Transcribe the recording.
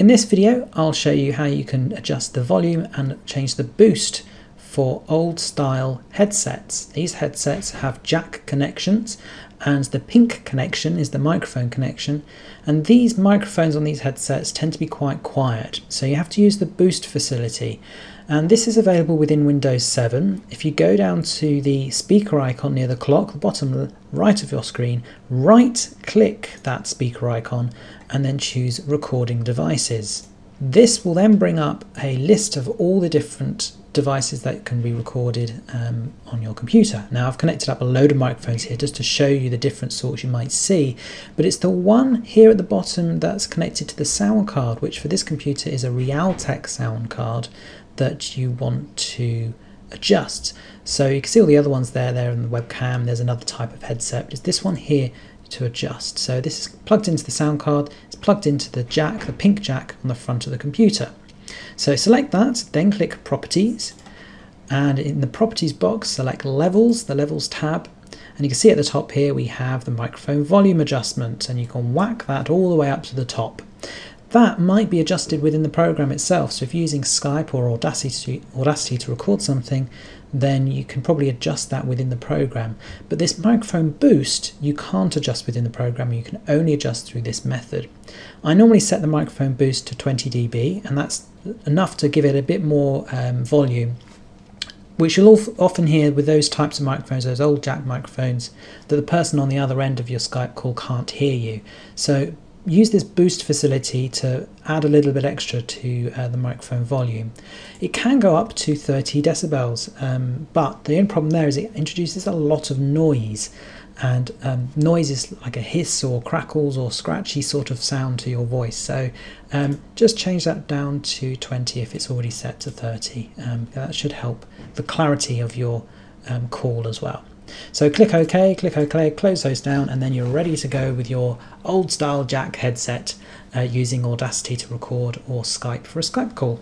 In this video, I'll show you how you can adjust the volume and change the boost for old style headsets. These headsets have jack connections and the pink connection is the microphone connection and these microphones on these headsets tend to be quite quiet so you have to use the boost facility and this is available within Windows 7. If you go down to the speaker icon near the clock, the bottom right of your screen, right click that speaker icon and then choose recording devices. This will then bring up a list of all the different devices that can be recorded um, on your computer. Now I've connected up a load of microphones here just to show you the different sorts you might see, but it's the one here at the bottom that's connected to the sound card, which for this computer is a Realtek sound card that you want to adjust. So you can see all the other ones there, there in the webcam, there's another type of headset, but it's this one here to adjust. So this is plugged into the sound card, plugged into the jack, the pink jack on the front of the computer. So select that, then click Properties, and in the Properties box, select Levels, the Levels tab, and you can see at the top here we have the microphone volume adjustment, and you can whack that all the way up to the top. That might be adjusted within the program itself, so if you're using Skype or Audacity, Audacity to record something, then you can probably adjust that within the program. But this microphone boost, you can't adjust within the program, you can only adjust through this method. I normally set the microphone boost to 20 dB, and that's enough to give it a bit more um, volume which you'll often hear with those types of microphones, those old jack microphones, that the person on the other end of your Skype call can't hear you. So use this boost facility to add a little bit extra to uh, the microphone volume. It can go up to 30 decibels, um, but the only problem there is it introduces a lot of noise and um, noise is like a hiss or crackles or scratchy sort of sound to your voice. So um, just change that down to 20 if it's already set to 30. Um, that should help the clarity of your um, call as well. So click OK, click OK, close those down, and then you're ready to go with your old style jack headset uh, using Audacity to record or Skype for a Skype call.